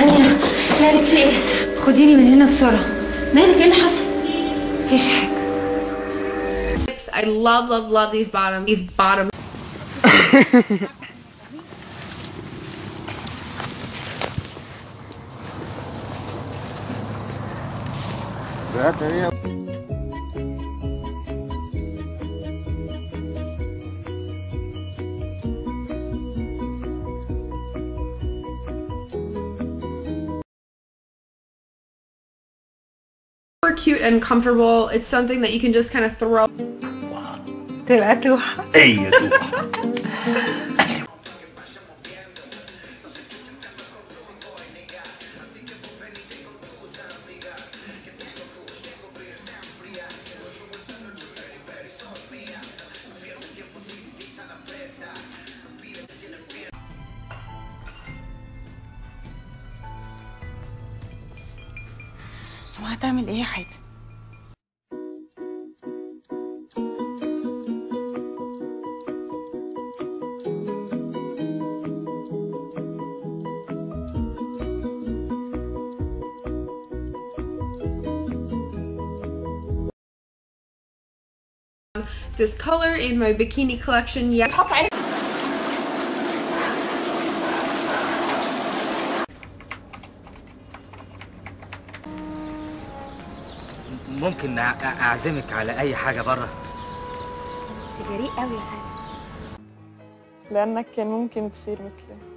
سميرة مالك في إيه؟ خديني من هنا بسرعة مالك إيه اللي حصل؟ مفيش حاجة I love, love, love these bottoms. These bottoms. cute and comfortable. It's something that you can just kind of throw. Te va tu. Tu. وهتعمل ايه يا حاتم This color in my bikini collection. Yeah. ممكن أعزمك على أي حاجة بره جريء قوي يا حاتم لأنك كان ممكن تصير مثلي.